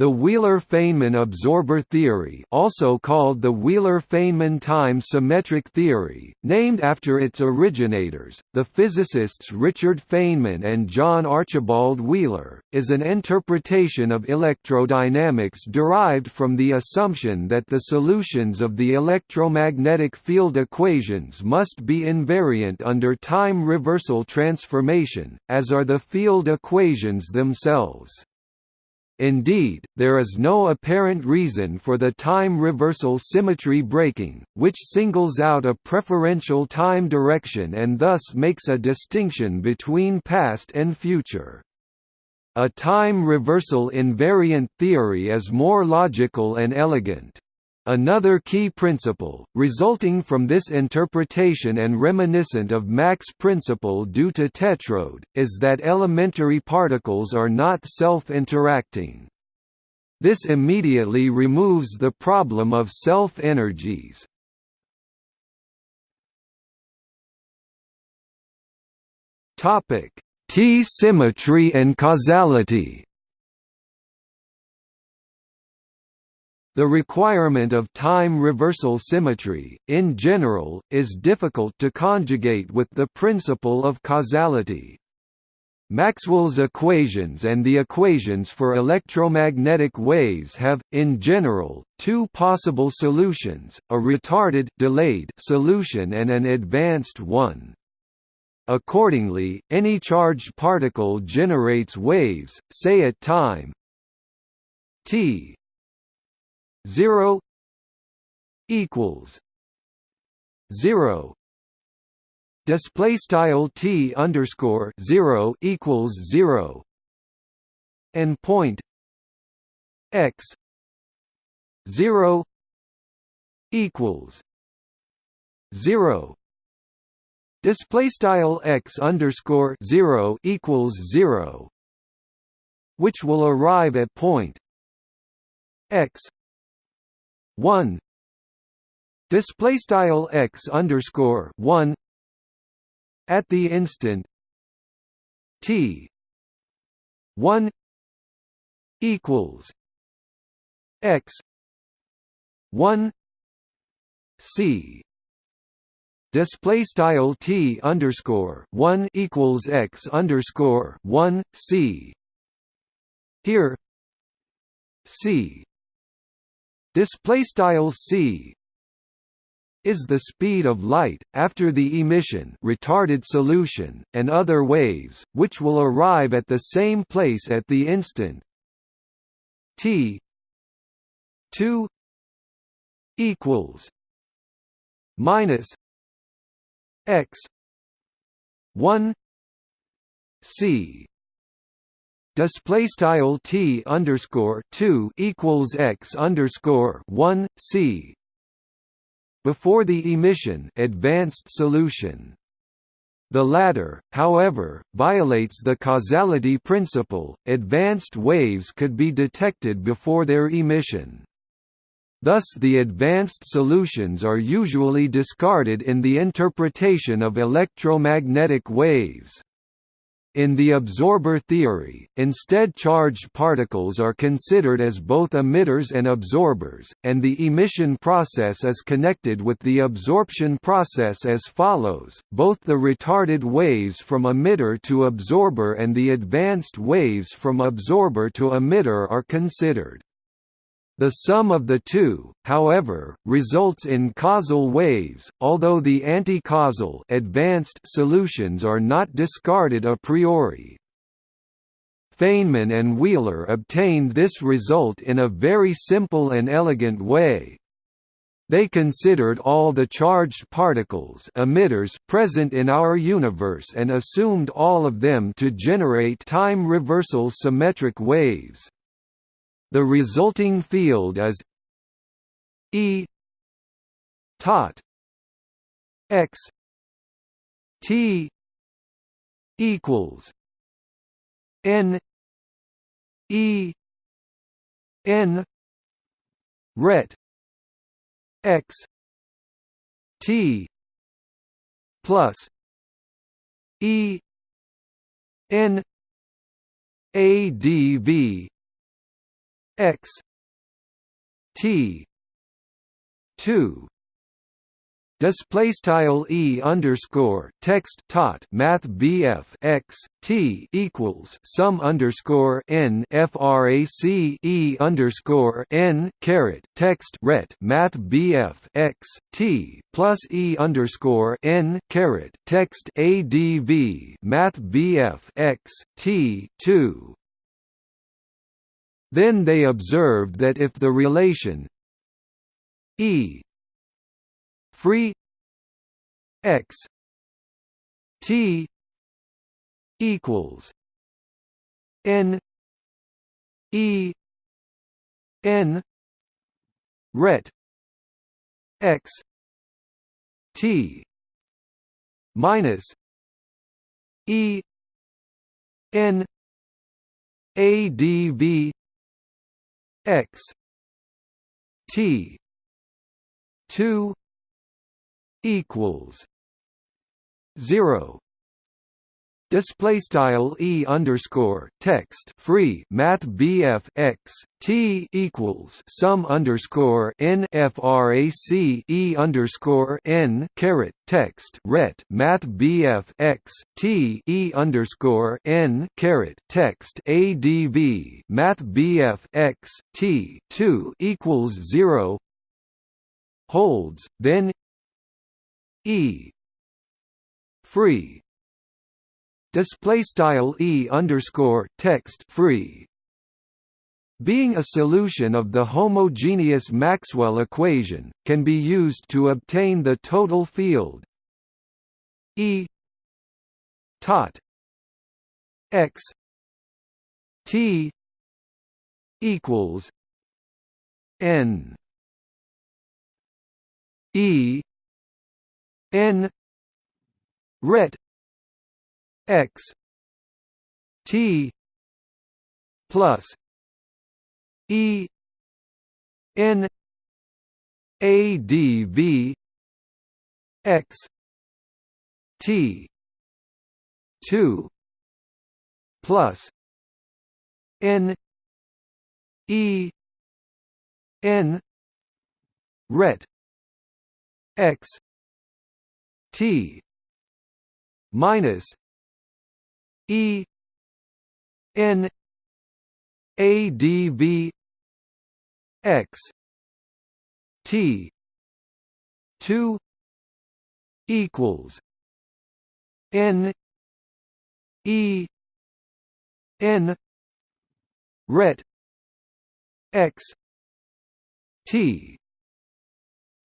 The Wheeler-Feynman absorber theory also called the Wheeler-Feynman time-symmetric theory, named after its originators, the physicists Richard Feynman and John Archibald Wheeler, is an interpretation of electrodynamics derived from the assumption that the solutions of the electromagnetic field equations must be invariant under time reversal transformation, as are the field equations themselves. Indeed, there is no apparent reason for the time reversal symmetry breaking, which singles out a preferential time direction and thus makes a distinction between past and future. A time reversal invariant theory is more logical and elegant. Another key principle, resulting from this interpretation and reminiscent of Mach's principle due to tetrode, is that elementary particles are not self-interacting. This immediately removes the problem of self-energies. T-symmetry and causality The requirement of time reversal symmetry, in general, is difficult to conjugate with the principle of causality. Maxwell's equations and the equations for electromagnetic waves have, in general, two possible solutions, a retarded delayed solution and an advanced one. Accordingly, any charged particle generates waves, say at time t 0 equals 0 display style t underscore 0 equals 0 and point. X 0 equals 0 display style x underscore 0 equals 0 which will arrive at point x 1 display style x underscore 1 at the instant. T. 1 equals. X. 1 c. Display style t underscore 1 equals x underscore 1 c. Here. C display style c is the speed of light, after the emission retarded solution, and other waves, which will arrive at the same place at the instant. T 2 equals minus x 1 c display style t underscore 2 equals x underscore 1 c before the emission advanced solution the latter, however, violates the causality principle, advanced waves could be detected before their emission. Thus the advanced solutions are usually discarded in the interpretation of electromagnetic waves. In the absorber theory, instead charged particles are considered as both emitters and absorbers, and the emission process is connected with the absorption process as follows, both the retarded waves from emitter to absorber and the advanced waves from absorber to emitter are considered. The sum of the two, however, results in causal waves, although the anti-causal advanced solutions are not discarded a priori. Feynman and Wheeler obtained this result in a very simple and elegant way. They considered all the charged particles emitters present in our universe and assumed all of them to generate time reversal symmetric waves. The resulting field is E tot x t equals n e n ret x t plus e n a d v x t 2 display style e underscore text tot math bf x t equals sum underscore n frac e underscore n caret text ret math bf x t plus e underscore n caret text adv math bf x t two. Then they observed that if the relation e free x t equals n e n ret x t minus e n adv x t 2 equals zero display style e underscore text free math bf x t equals sum underscore n frac e underscore n caret text ret math bf x t e underscore n caret text adv math bf x t two equals zero holds then e free display style e underscore text free being a solution of the homogeneous Maxwell equation, can be used to obtain the total field E tot x t equals n E n ret x t plus e n adv x t 2 plus n e n ret x T minus E N A D V X T two equals N E N ret X T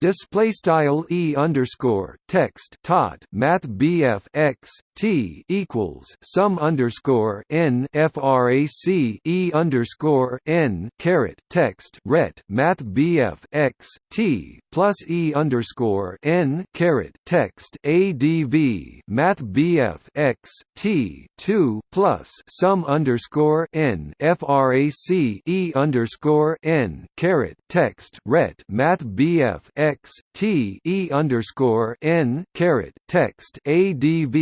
display style e underscore text tot math bf x t equals sum underscore n frac e underscore n caret text ret math bf x t plus e underscore n caret text adv math bf x t two plus sum underscore n frac e underscore n caret text ret math bf x t e underscore n caret text adv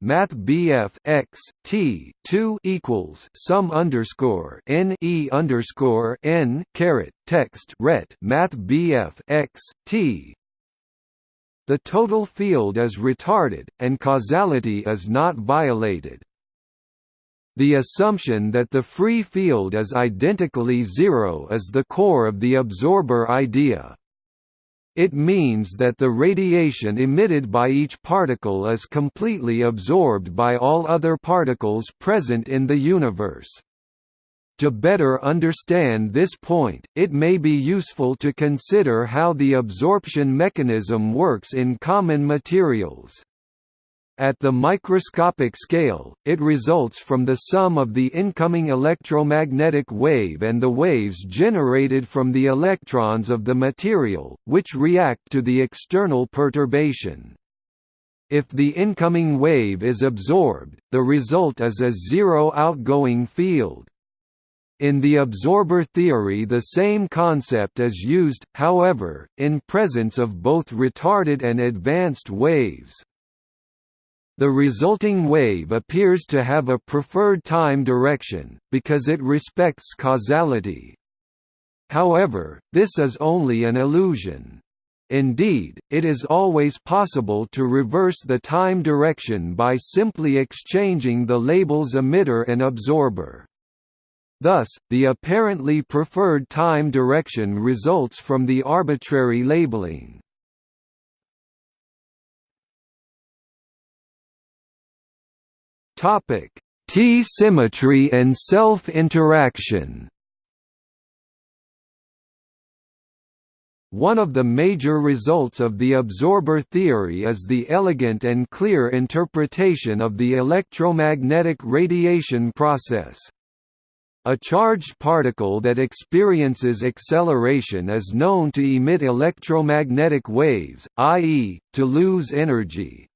math bf x t two equals sum underscore n e underscore n caret text ret math bf x t the total field is retarded, and causality is not violated. The assumption that the free field is identically zero is the core of the absorber idea. It means that the radiation emitted by each particle is completely absorbed by all other particles present in the universe. To better understand this point, it may be useful to consider how the absorption mechanism works in common materials. At the microscopic scale, it results from the sum of the incoming electromagnetic wave and the waves generated from the electrons of the material, which react to the external perturbation. If the incoming wave is absorbed, the result is a zero outgoing field. In the absorber theory the same concept is used, however, in presence of both retarded and advanced waves. The resulting wave appears to have a preferred time direction, because it respects causality. However, this is only an illusion. Indeed, it is always possible to reverse the time direction by simply exchanging the labels emitter and absorber. Thus, the apparently preferred time direction results from the arbitrary labeling. T-symmetry and self-interaction One of the major results of the absorber theory is the elegant and clear interpretation of the electromagnetic radiation process. A charged particle that experiences acceleration is known to emit electromagnetic waves, i.e., to lose energy.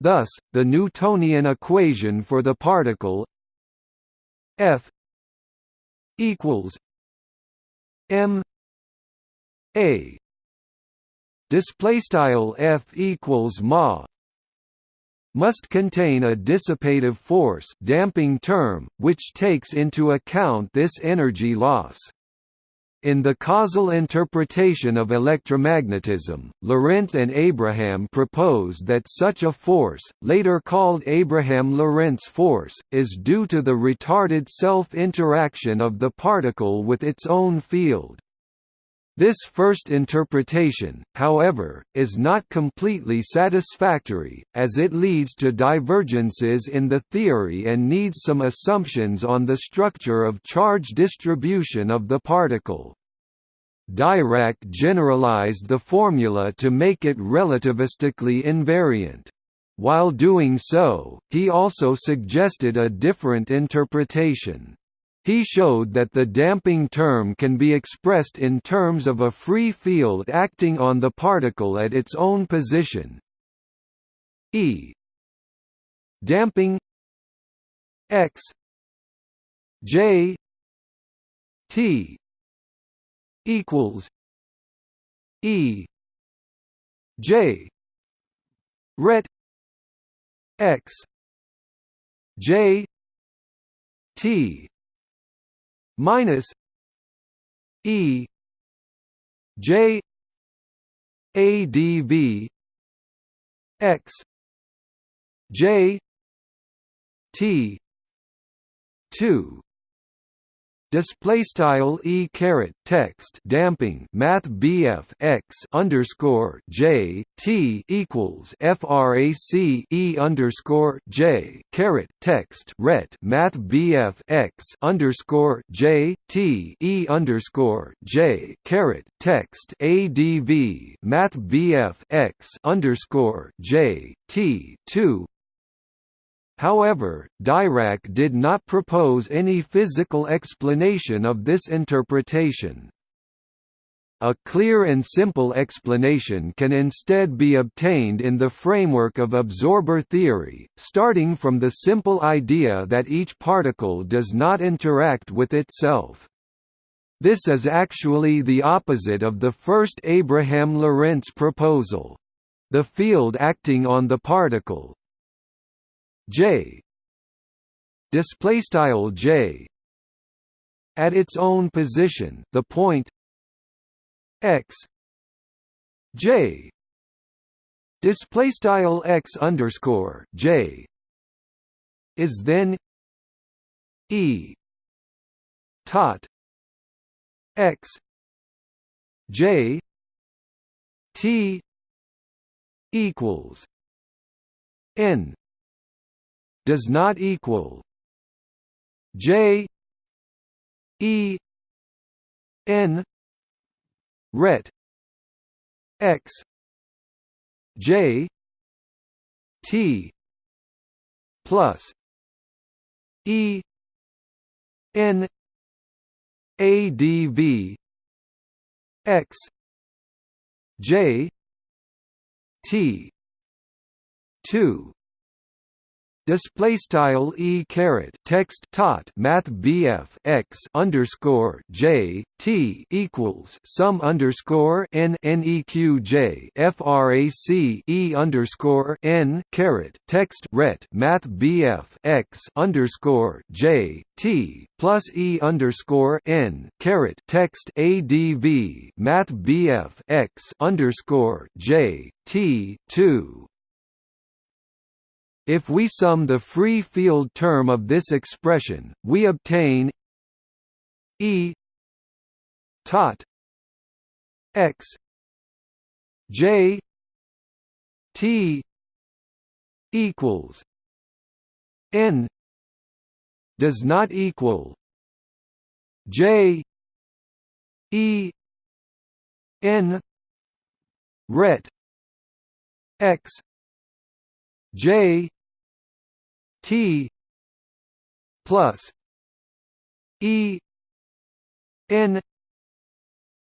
Thus, the Newtonian equation for the particle F equals m a display style F equals ma must contain a dissipative force damping term, which takes into account this energy loss. In the causal interpretation of electromagnetism, Lorentz and Abraham proposed that such a force, later called Abraham-Lorentz force, is due to the retarded self-interaction of the particle with its own field. This first interpretation, however, is not completely satisfactory, as it leads to divergences in the theory and needs some assumptions on the structure of charge distribution of the particle. Dirac generalized the formula to make it relativistically invariant. While doing so, he also suggested a different interpretation. He showed that the damping term can be expressed in terms of a free field acting on the particle at its own position. E. Damping. X. J. T. Equals. E. J. Ret. X. J. T minus E J A D V X J T two display style e caret text damping math bf x underscore j t equals frac e underscore j caret text ret math bf x underscore j t e underscore j caret text adv math bf x underscore j t two However, Dirac did not propose any physical explanation of this interpretation. A clear and simple explanation can instead be obtained in the framework of absorber theory, starting from the simple idea that each particle does not interact with itself. This is actually the opposite of the first Abraham-Lorentz proposal. The field acting on the particle, J. Display style J. At its own position the point x. J. Display style x underscore J. Is then E. Tot x. J. T. Equals N does not equal J E N ret X J T plus E N A D V X J T two display style e caret text tot math bf x underscore j t equals sum underscore n neq j frac e underscore n caret text ret math bf x underscore j t plus e underscore n caret text adv math bf x underscore j t two if we sum the free field term of this expression, we obtain E tot x j t equals n does not equal j e n ret x j T plus E N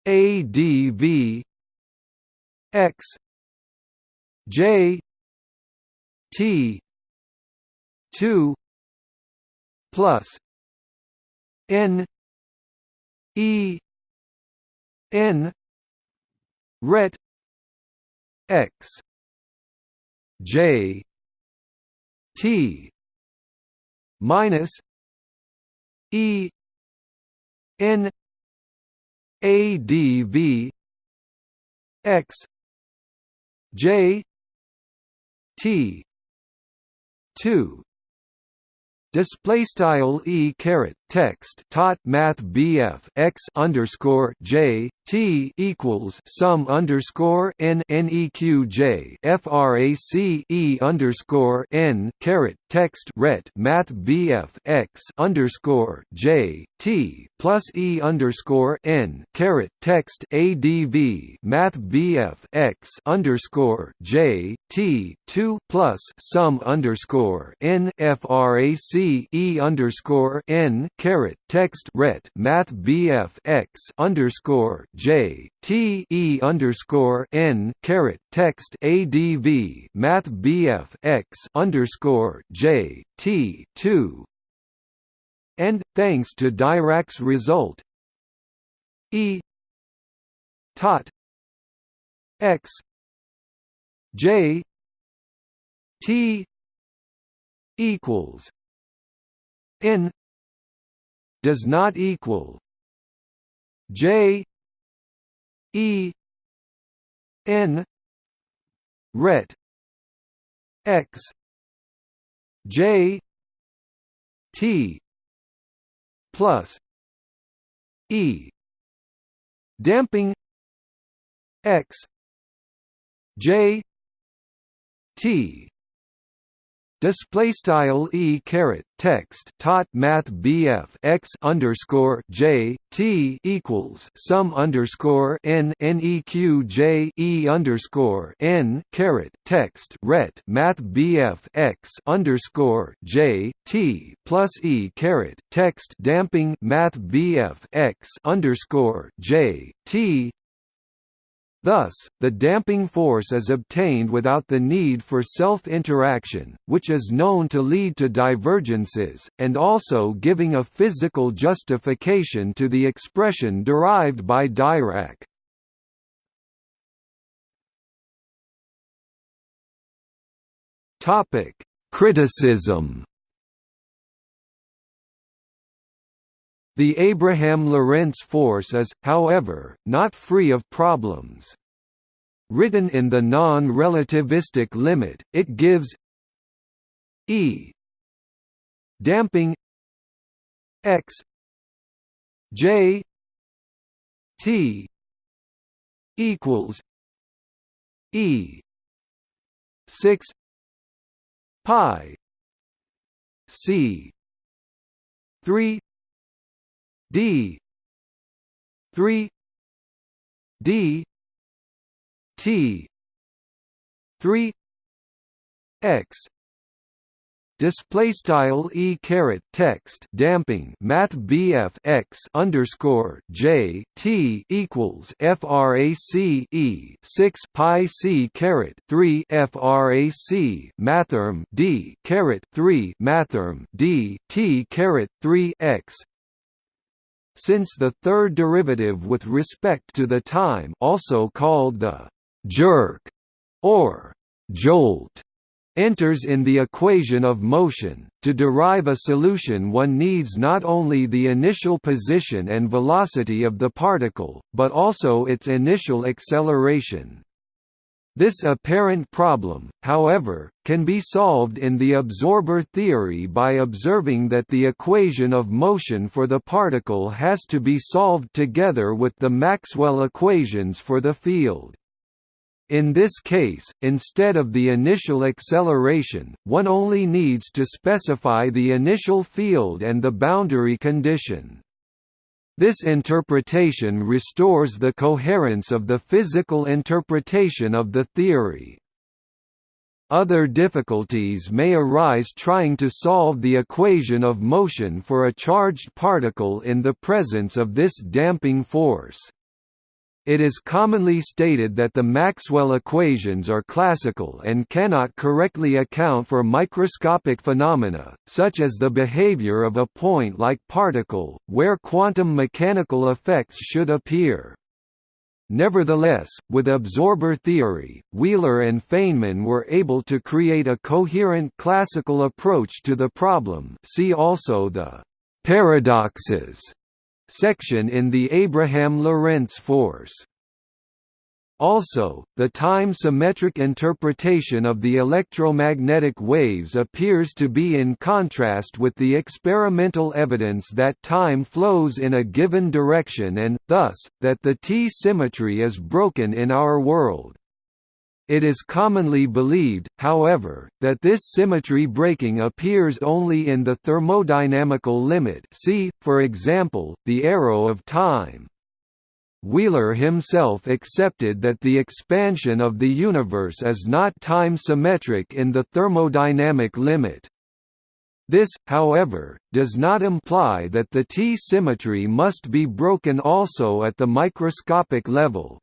A D V X J T two plus N E N ret X J T minus E N A D V X J T two. Display style e caret text tot math bf x underscore j t equals sum underscore n neq j frac e underscore n caret text ret math bf x underscore j t plus e underscore n caret text adv math bf x underscore j t two plus sum underscore n frac e underscore n caret text ret math bf x underscore j t e underscore n caret text adv math bf x underscore j t two. And thanks to Dirac's result e tot x j t equals n does not equal J E N ret X J T plus E damping X J T display style e caret text tot math bf x underscore j t equals sum underscore n neq j e underscore n caret text ret math bf x underscore j t plus e caret text damping math bf x underscore j t Thus, the damping force is obtained without the need for self-interaction, which is known to lead to divergences, and also giving a physical justification to the expression derived by Dirac. Criticism The Abraham-Lorentz force is, however, not free of problems. Written in the non-relativistic limit, it gives E damping x j t equals E six pi c three d. 3 d. T. 3 x. Display style e caret text damping math bf x underscore j t equals frac e 6 pi c caret 3 frac mathrm d caret 3 mathrm d t caret 3 x since the third derivative with respect to the time also called the jerk or jolt enters in the equation of motion. To derive a solution one needs not only the initial position and velocity of the particle, but also its initial acceleration. This apparent problem, however, can be solved in the absorber theory by observing that the equation of motion for the particle has to be solved together with the Maxwell equations for the field. In this case, instead of the initial acceleration, one only needs to specify the initial field and the boundary condition. This interpretation restores the coherence of the physical interpretation of the theory. Other difficulties may arise trying to solve the equation of motion for a charged particle in the presence of this damping force. It is commonly stated that the Maxwell equations are classical and cannot correctly account for microscopic phenomena, such as the behavior of a point-like particle, where quantum mechanical effects should appear. Nevertheless, with absorber theory, Wheeler and Feynman were able to create a coherent classical approach to the problem see also the «paradoxes» section in the Abraham Lorentz force. Also, the time-symmetric interpretation of the electromagnetic waves appears to be in contrast with the experimental evidence that time flows in a given direction and, thus, that the T-symmetry is broken in our world. It is commonly believed, however, that this symmetry breaking appears only in the thermodynamical limit see, for example, the arrow of time. Wheeler himself accepted that the expansion of the universe is not time-symmetric in the thermodynamic limit. This, however, does not imply that the T-symmetry must be broken also at the microscopic level.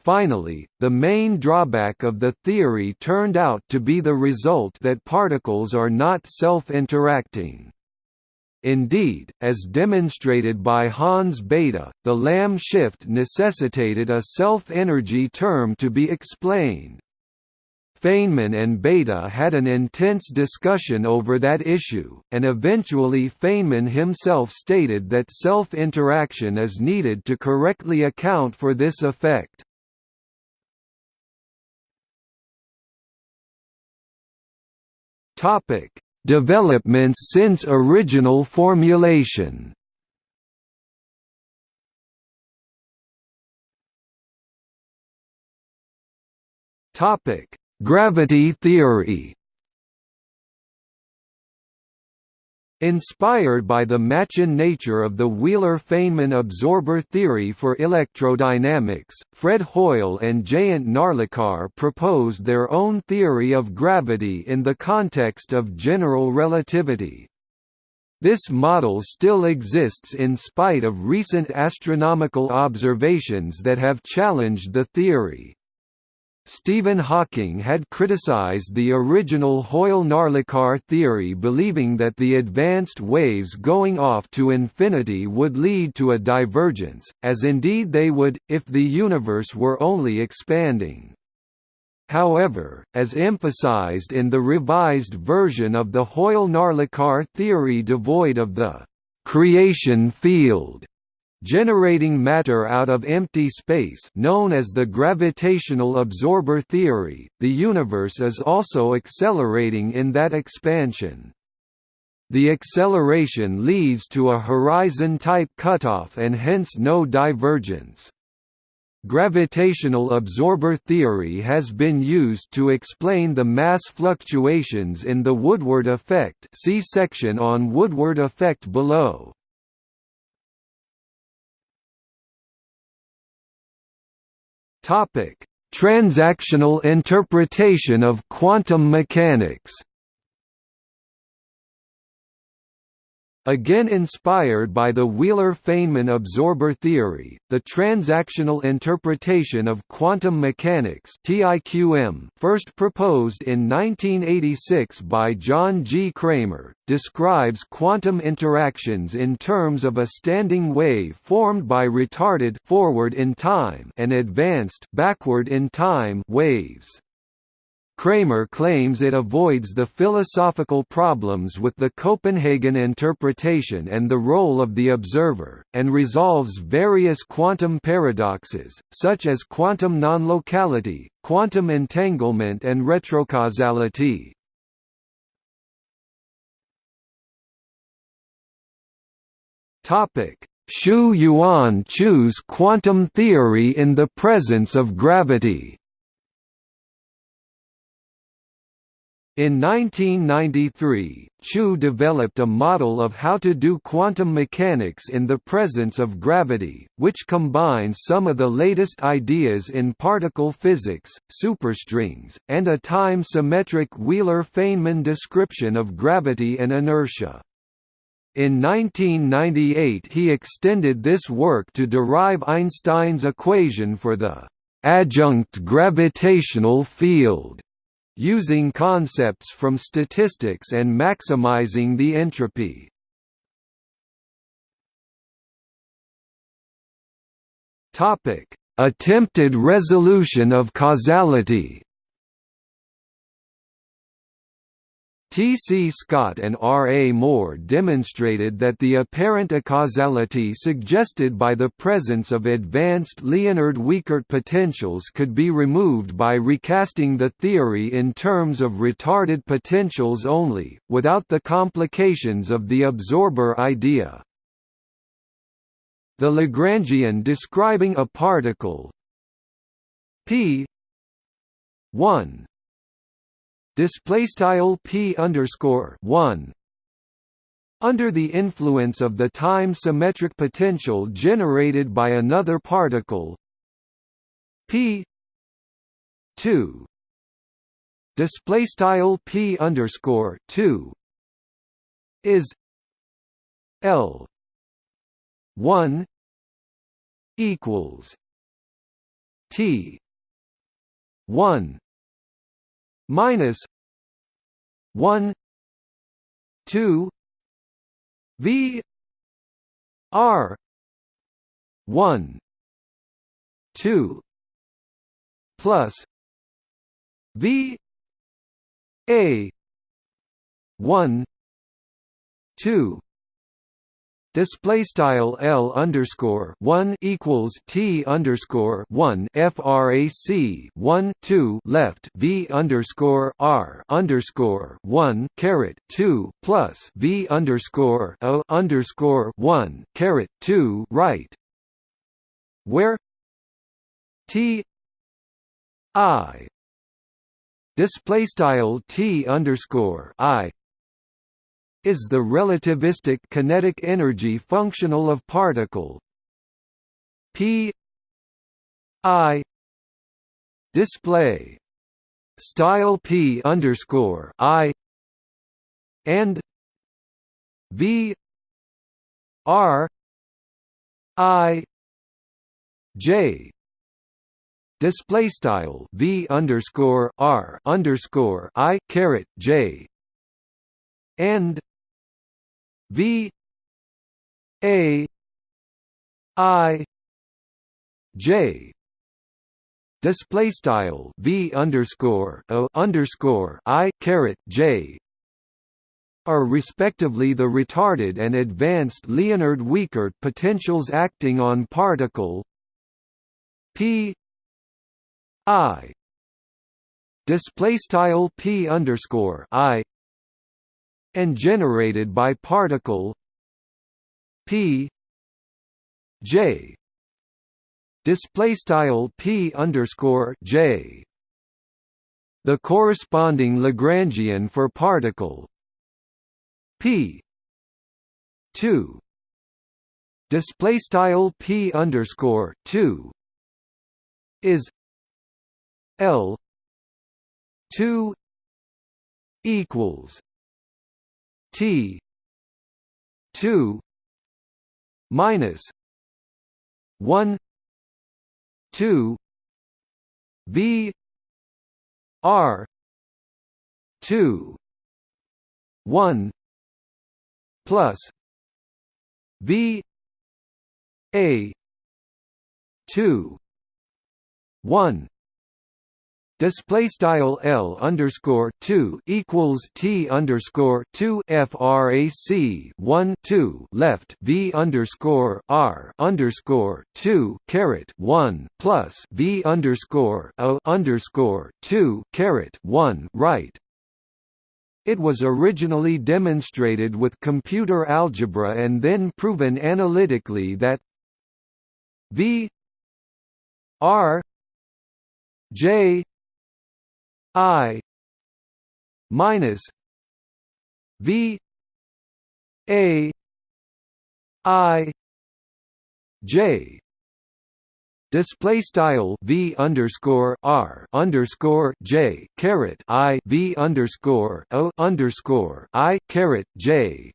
Finally, the main drawback of the theory turned out to be the result that particles are not self-interacting. Indeed, as demonstrated by Hans Bethe, the Lamb shift necessitated a self-energy term to be explained. Feynman and Bethe had an intense discussion over that issue, and eventually Feynman himself stated that self-interaction is needed to correctly account for this effect. Topic: Developments since original formulation. Topic: Gravity theory. Inspired by the Machian nature of the Wheeler-Feynman absorber theory for electrodynamics, Fred Hoyle and Jayant Narlikar proposed their own theory of gravity in the context of general relativity. This model still exists in spite of recent astronomical observations that have challenged the theory. Stephen Hawking had criticized the original Hoyle-Narlikar theory believing that the advanced waves going off to infinity would lead to a divergence, as indeed they would, if the universe were only expanding. However, as emphasized in the revised version of the Hoyle-Narlikar theory devoid of the «creation field», generating matter out of empty space known as the gravitational absorber theory, the universe is also accelerating in that expansion. The acceleration leads to a horizon-type cutoff and hence no divergence. Gravitational absorber theory has been used to explain the mass fluctuations in the Woodward effect see section on Woodward effect below. Topic: Transactional interpretation of quantum mechanics. Again inspired by the Wheeler-Feynman absorber theory, the transactional interpretation of quantum mechanics first proposed in 1986 by John G. Cramer, describes quantum interactions in terms of a standing wave formed by retarded forward in time and advanced backward in time waves. Cramer claims it avoids the philosophical problems with the Copenhagen interpretation and the role of the observer, and resolves various quantum paradoxes, such as quantum non-locality, quantum entanglement and retrocausality. Shu-Yuan Chu's quantum theory in the presence of gravity In 1993, Chu developed a model of how to do quantum mechanics in the presence of gravity, which combines some of the latest ideas in particle physics, superstrings, and a time-symmetric Wheeler-Feynman description of gravity and inertia. In 1998 he extended this work to derive Einstein's equation for the adjunct gravitational field using concepts from statistics and maximizing the entropy. Topic: Attempted resolution of causality. T. C. Scott and R. A. Moore demonstrated that the apparent acausality suggested by the presence of advanced Liénard-Wiechert potentials could be removed by recasting the theory in terms of retarded potentials only, without the complications of the absorber idea. The Lagrangian describing a particle p 1 display style p underscore one. Under the influence of the time symmetric potential generated by another particle p 2 display style p underscore 2 is l 1 equals t 1 minus 1 2 v r 1 2 plus v a 1 2 display style L underscore one equals T underscore one frac 1 2 left V underscore R underscore one caret two plus V underscore O underscore one caret two right. Where T I display style T underscore I is the relativistic kinetic energy functional of particle. P i display style p underscore i and v r i j display style v underscore r underscore i caret j and V A I J. Display style V underscore O underscore I caret J are respectively the retarded and advanced Liénard-Wiechert potentials acting on particle P I display style P underscore I and generated by particle p j. Display style p underscore j. The corresponding Lagrangian for particle p 2 display style p underscore 2 is l 2 equals T two minus one two V R two one plus V A two one display style L underscore two equals T underscore two frac 1 2 left V underscore R underscore two caret one plus V underscore O underscore two caret one right. It was originally demonstrated with computer algebra and then proven analytically that V R J I minus V A I J. Display style v underscore r underscore j caret i v underscore o underscore i caret j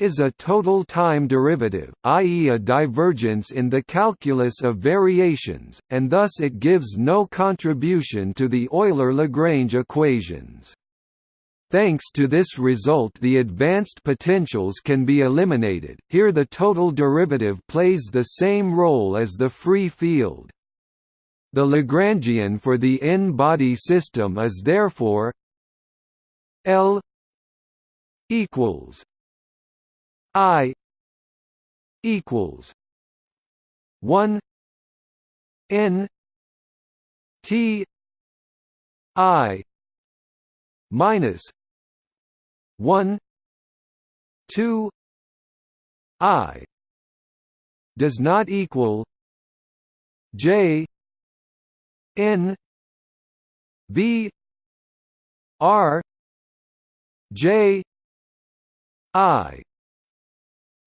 is a total time derivative, i.e. a divergence in the calculus of variations, and thus it gives no contribution to the Euler-Lagrange equations. Thanks to this result the advanced potentials can be eliminated, here the total derivative plays the same role as the free field. The Lagrangian for the n-body system is therefore L equals I equals one N T I minus one two I does not equal J N V R J I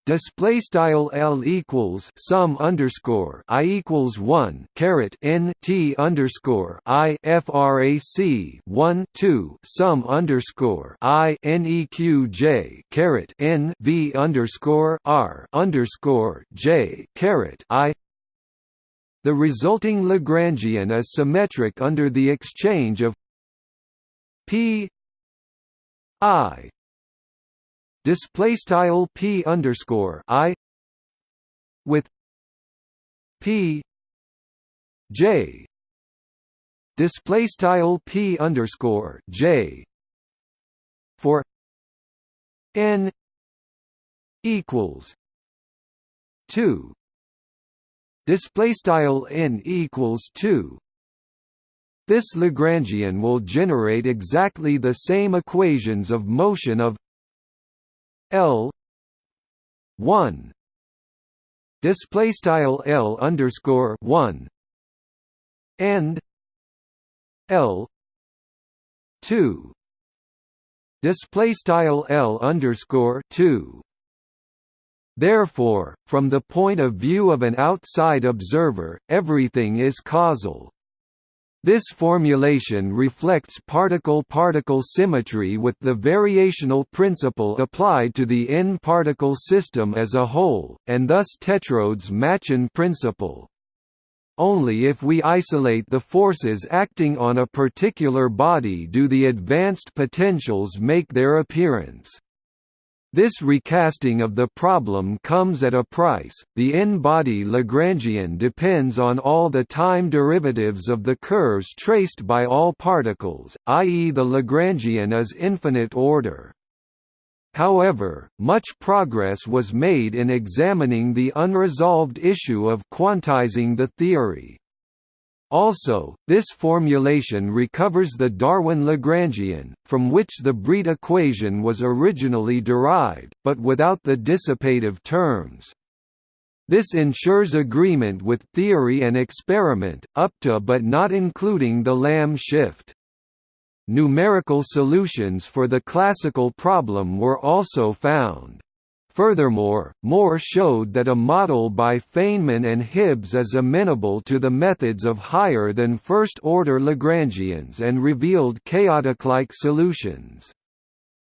display style L equals sum underscore I equals 1 caret N T underscore I frac 1 2 sum underscore I neq J caret N V underscore R underscore J caret I. The resulting Lagrangian is symmetric under the exchange of P I display style p underscore i with p j. Display style p underscore j for n equals two. Display style n equals two. This Lagrangian will generate exactly the same equations of motion of L one display style L underscore one and L two display style L underscore two Therefore, from the point of view of an outside observer, everything is causal. This formulation reflects particle-particle symmetry with the variational principle applied to the n-particle system as a whole, and thus Tetrode's Machian principle. Only if we isolate the forces acting on a particular body do the advanced potentials make their appearance. This recasting of the problem comes at a price. The n-body Lagrangian depends on all the time derivatives of the curves traced by all particles, i.e. the Lagrangian is infinite order. However, much progress was made in examining the unresolved issue of quantizing the theory. Also, this formulation recovers the Darwin Lagrangian, from which the Breit equation was originally derived, but without the dissipative terms. This ensures agreement with theory and experiment, up to but not including the Lamb shift. Numerical solutions for the classical problem were also found. Furthermore, Moore showed that a model by Feynman and Hibbs is amenable to the methods of higher than first-order Lagrangians and revealed chaotic-like solutions.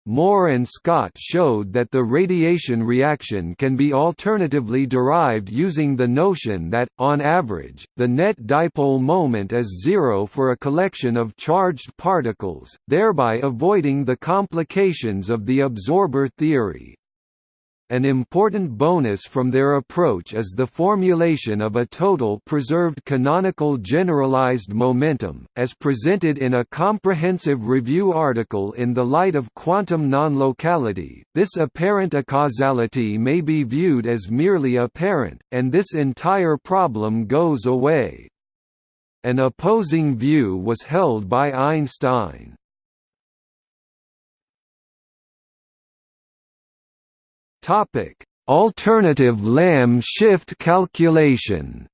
Moore and Scott showed that the radiation reaction can be alternatively derived using the notion that, on average, the net dipole moment is zero for a collection of charged particles, thereby avoiding the complications of the absorber theory. An important bonus from their approach is the formulation of a total preserved canonical generalized momentum, as presented in a comprehensive review article in the light of quantum non-locality. This apparent acausality may be viewed as merely apparent, and this entire problem goes away. An opposing view was held by Einstein. Topic: Alternative Lamb shift calculation.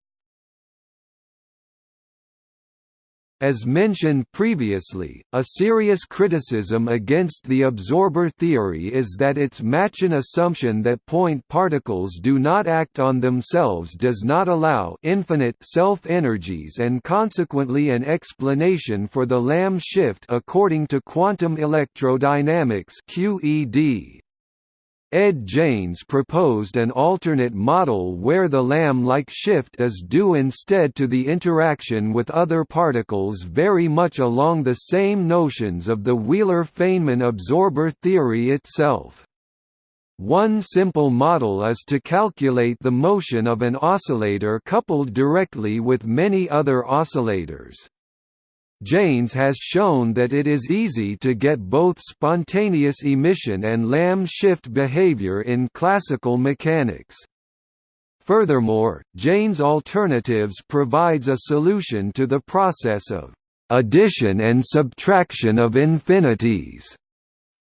As mentioned previously, a serious criticism against the absorber theory is that its Machian assumption that point particles do not act on themselves does not allow infinite self-energies and consequently an explanation for the Lamb shift according to quantum electrodynamics QED. Ed Jaynes proposed an alternate model where the Lamb-like shift is due instead to the interaction with other particles very much along the same notions of the Wheeler-Feynman absorber theory itself. One simple model is to calculate the motion of an oscillator coupled directly with many other oscillators. Jaynes has shown that it is easy to get both spontaneous emission and Lamb shift behavior in classical mechanics. Furthermore, Jaynes alternatives provides a solution to the process of addition and subtraction of infinities.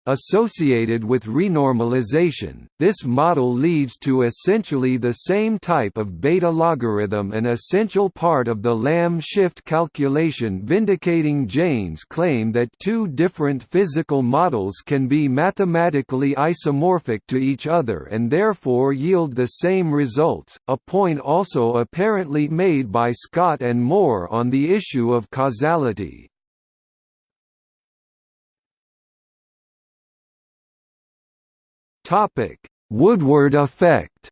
Associated with renormalization, this model leads to essentially the same type of beta logarithm an essential part of the Lamb shift calculation vindicating Jaynes' claim that two different physical models can be mathematically isomorphic to each other and therefore yield the same results, a point also apparently made by Scott and Moore on the issue of causality. Topic: Woodward effect.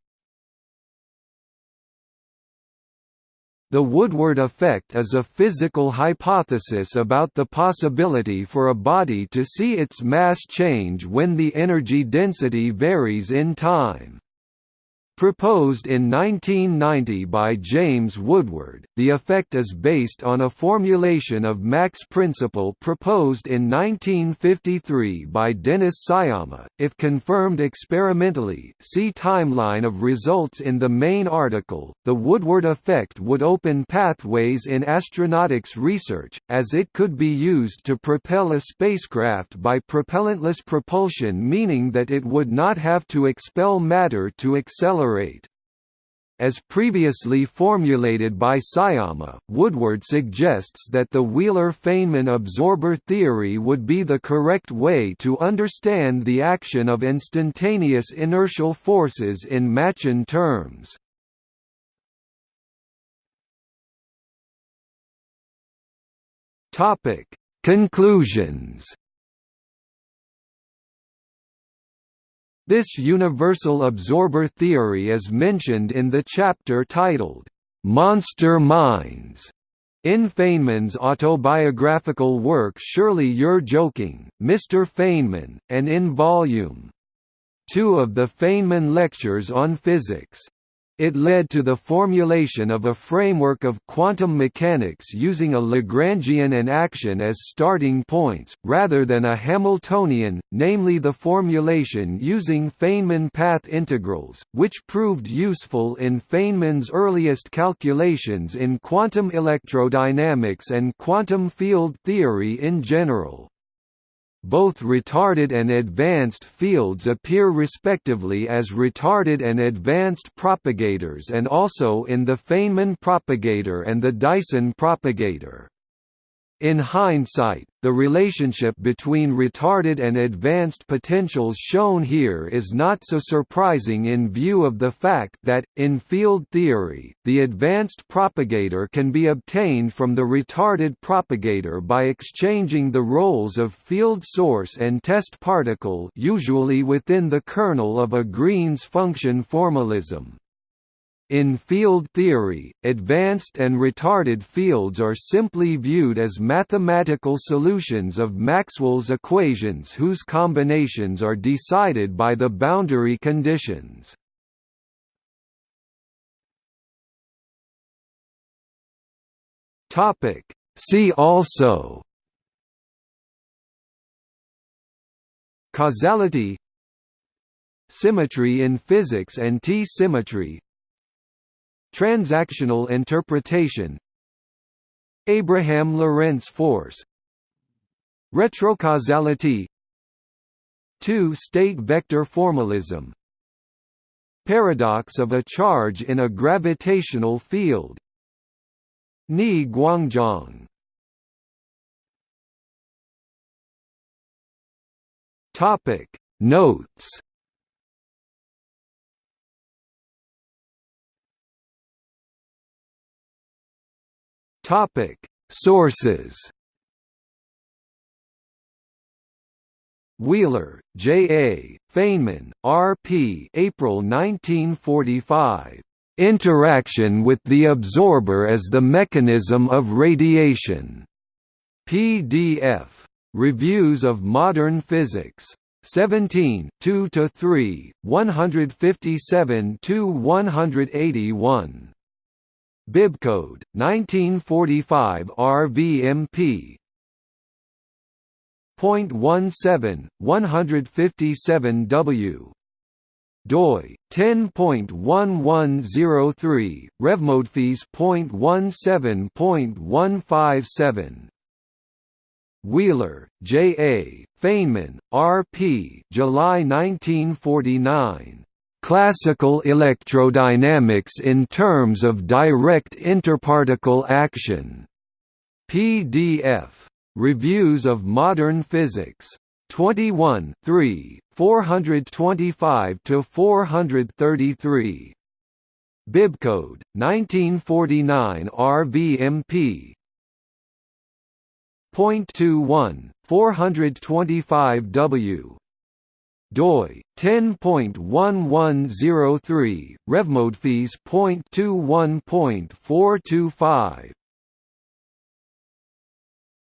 The Woodward effect is a physical hypothesis about the possibility for a body to see its mass change when the energy density varies in time. Proposed in 1990 by James Woodward, the effect is based on a formulation of Mach's principle proposed in 1953 by Dennis Sciama. If confirmed experimentally, see timeline of results in the main article. The Woodward effect would open pathways in astronautics research, as it could be used to propel a spacecraft by propellantless propulsion, meaning that it would not have to expel matter to accelerate accelerate. As previously formulated by Sciama, Woodward suggests that the Wheeler-Feynman absorber theory would be the correct way to understand the action of instantaneous inertial forces in Machian terms. Conclusions This universal absorber theory is mentioned in the chapter titled, "'Monster Minds' in Feynman's autobiographical work Surely You're Joking, Mr. Feynman, and in Volume 2 of the Feynman Lectures on Physics. It led to the formulation of a framework of quantum mechanics using a Lagrangian and action as starting points, rather than a Hamiltonian, namely the formulation using Feynman path integrals, which proved useful in Feynman's earliest calculations in quantum electrodynamics and quantum field theory in general both retarded and advanced fields appear respectively as retarded and advanced propagators and also in the Feynman propagator and the Dyson propagator. In hindsight, the relationship between retarded and advanced potentials shown here is not so surprising in view of the fact that, in field theory, the advanced propagator can be obtained from the retarded propagator by exchanging the roles of field source and test particle usually within the kernel of a Green's function formalism. In field theory, advanced and retarded fields are simply viewed as mathematical solutions of Maxwell's equations whose combinations are decided by the boundary conditions. See also Causality Symmetry in physics and T-symmetry Transactional interpretation. Abraham Lorentz force. Retrocausality. Two-state vector formalism. Paradox of a charge in a gravitational field. Ni Guangzhong. Topic. Notes Topic Sources Wheeler, J. A., Feynman, R. P. April 1945. Interaction with the absorber as the mechanism of radiation. PDF. Reviews of Modern Physics. 17 2–3, 157–181. Bibcode 1945 RVMP Point one seven, one hundred fifty seven W doi 10.1103 RevModPhys.17.157 Wheeler, J. A., Feynman, R. P. July 1949 Classical electrodynamics in terms of direct interparticle action. PDF. Reviews of Modern Physics. 21 3, 425–433. Bibcode, 1949 RVMP. Point two one, 425 W doi 10.1103 RevModPhys.21.425